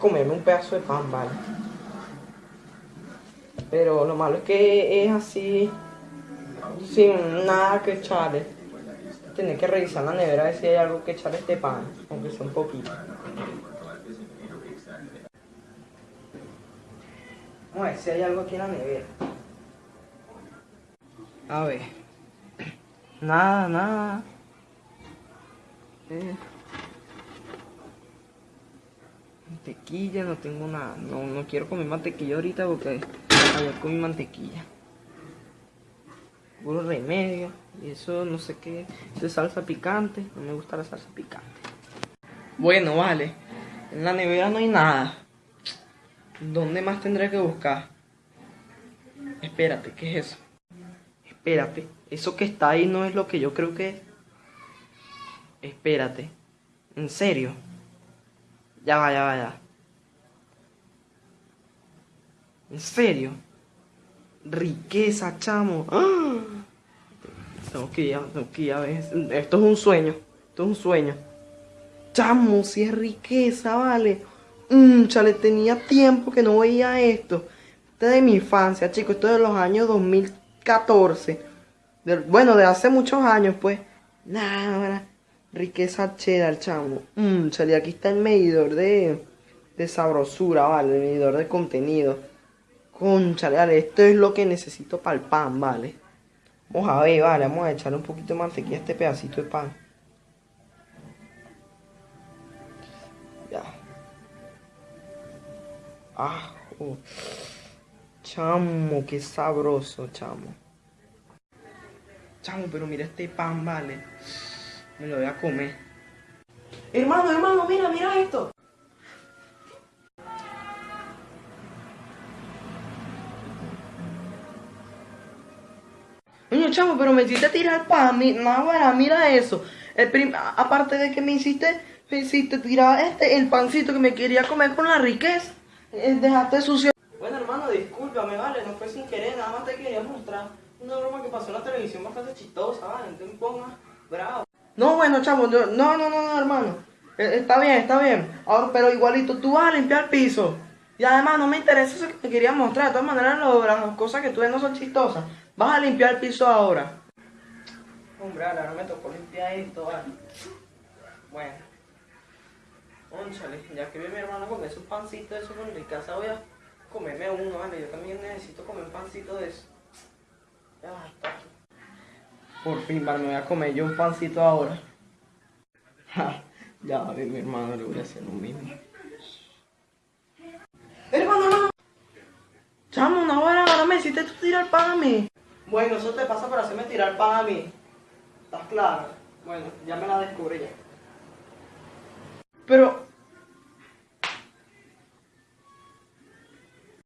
comerme un pedazo de pan, vale. Pero lo malo es que es así, sin nada que echarle. Tener que revisar la nevera a ver si hay algo que echarle este pan, aunque sea un poquito. Vamos si hay algo aquí en la nevera. A ver. Nada, nada. Eh. Mantequilla, no tengo nada. No, no quiero comer mantequilla ahorita porque ayer comí mantequilla. Puro remedio. Y eso no sé qué. De salsa picante. No me gusta la salsa picante. Bueno, vale. En la nevera no hay nada. ¿Dónde más tendré que buscar? Espérate, ¿qué es eso? Espérate, eso que está ahí no es lo que yo creo que es. Espérate. ¿En serio? Ya va, ya va, ya. ¿En serio? Riqueza, chamo. ¡Ah! Tengo que ir, que. Esto es un sueño. Esto es un sueño. Chamo, si es riqueza, vale. Mmm, chale, tenía tiempo que no veía esto. Esto es de mi infancia, chicos. Esto es de los años 2014. Del- bueno, de hace muchos años, pues. Nada, riqueza cheddar, chamo. Mmm, chale, aquí está el medidor de, de sabrosura, vale. El medidor de contenido. Conchale, vale, esto es lo que necesito para el pan, vale. Vamos a ver, vale, vamos a echarle un poquito de mantequilla a este pedacito de pan. Ya. Ajo. Chamo, qué sabroso, chamo. Chamo, pero mira este pan, vale. Me lo voy a comer. Hermano, hermano, mira, mira esto. Coño, chamo, pero me hiciste tirar pan, mi, no, bueno, mira eso. El aparte de que me hiciste, me hiciste tirar este, el pancito que me quería comer con la riqueza. Eh, dejaste sucio. Bueno, hermano, discúlpame, vale, no fue sin querer, nada más te quería mostrar una broma que pasó en la televisión bastante chistosa, vale, no te pongas bravo. No, bueno, chamo, yo- no, no, no, no, hermano. Eh, está bien, está bien. Ahora, pero igualito, tú vas a limpiar el piso. Y además no me interesa eso que te quería mostrar. De todas maneras, las cosas que tú ves no son chistosas. Vas a limpiar el piso ahora. Hombre, ahora me tocó limpiar esto, vale. Bueno. Conchale, ya que vi mi hermano comer sus pancitos de eso en mi casa, voy a comerme uno, vale. Yo también necesito comer un pancito de eso. Ya está. Por fin, me voy a comer yo un pancito ahora. Ja, ya vi mi hermano, le voy a hacer lo mismo. Hermano, hermano. Chamo, una hora, ahora me hiciste tú tirar pan a mí. Bueno, eso te pasa por hacerme tirar pan a mí. ¿Estás claro? Bueno, ya me la descubrí ya. Pero,